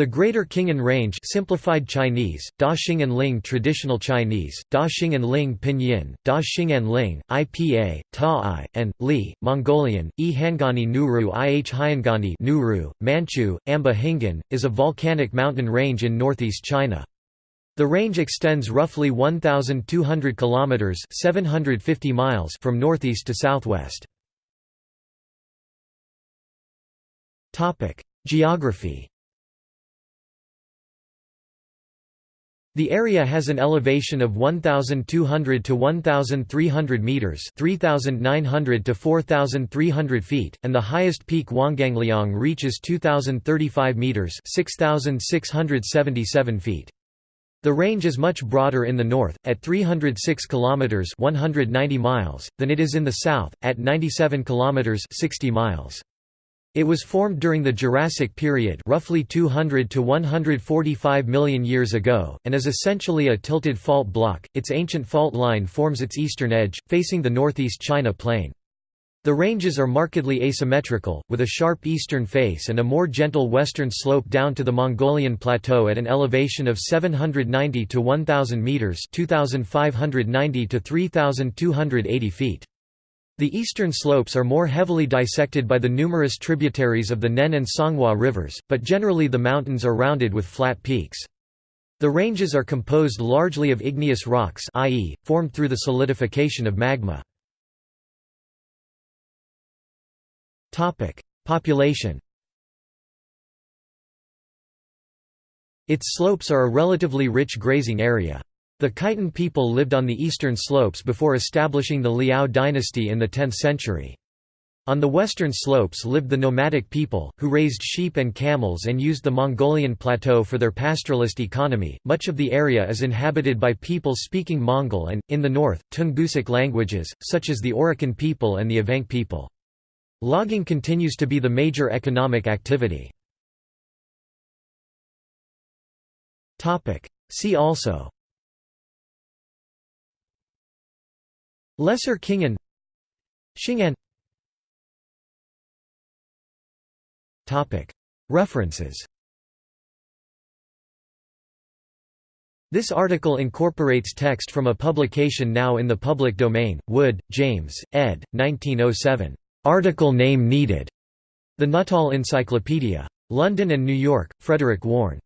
The Greater Khingan Range simplified Chinese, Da Xing'an Ling Traditional Chinese, Da Xing'an Ling Pinyin, Da Xing'an Ling, IPA, Ta I, and, Li, Mongolian, E Hangani Nuru Ih Hyangani Nuru, Manchu, Amba Hingan, is a volcanic mountain range in northeast China. The range extends roughly 1,200 kilometers (750 miles) from northeast to southwest. Topic: Geography. The area has an elevation of 1,200 to 1,300 metres 3,900 to 4,300 feet, and the highest peak Huanggangliang reaches 2,035 metres 6,677 feet. The range is much broader in the north, at 306 kilometers (190 miles), than it is in the south, at 97 kilometers (60 miles). It was formed during the Jurassic period roughly 200 to 145 million years ago, and is essentially a tilted fault block. Its ancient fault line forms its eastern edge, facing the northeast China plain. The ranges are markedly asymmetrical, with a sharp eastern face and a more gentle western slope down to the Mongolian plateau at an elevation of 790 to 1000 meters, 2590 to 3280 feet. The eastern slopes are more heavily dissected by the numerous tributaries of the Nen and Songhua rivers, but generally the mountains are rounded with flat peaks. The ranges are composed largely of igneous rocks i.e., formed through the solidification of magma. Population Its slopes are a relatively rich grazing area. The Khitan people lived on the eastern slopes before establishing the Liao dynasty in the 10th century. On the western slopes lived the nomadic people, who raised sheep and camels and used the Mongolian plateau for their pastoralist economy. Much of the area is inhabited by people speaking Mongol and, in the north, Tungusic languages, such as the Oroqen people and the Evenk people. Logging continues to be the major economic activity. See also Lesser Khingan Xing'an References This article incorporates text from a publication now in the public domain, Wood, James, ed. 1907. Article name needed. The Nuttall Encyclopedia. London and New York, Frederick Warne.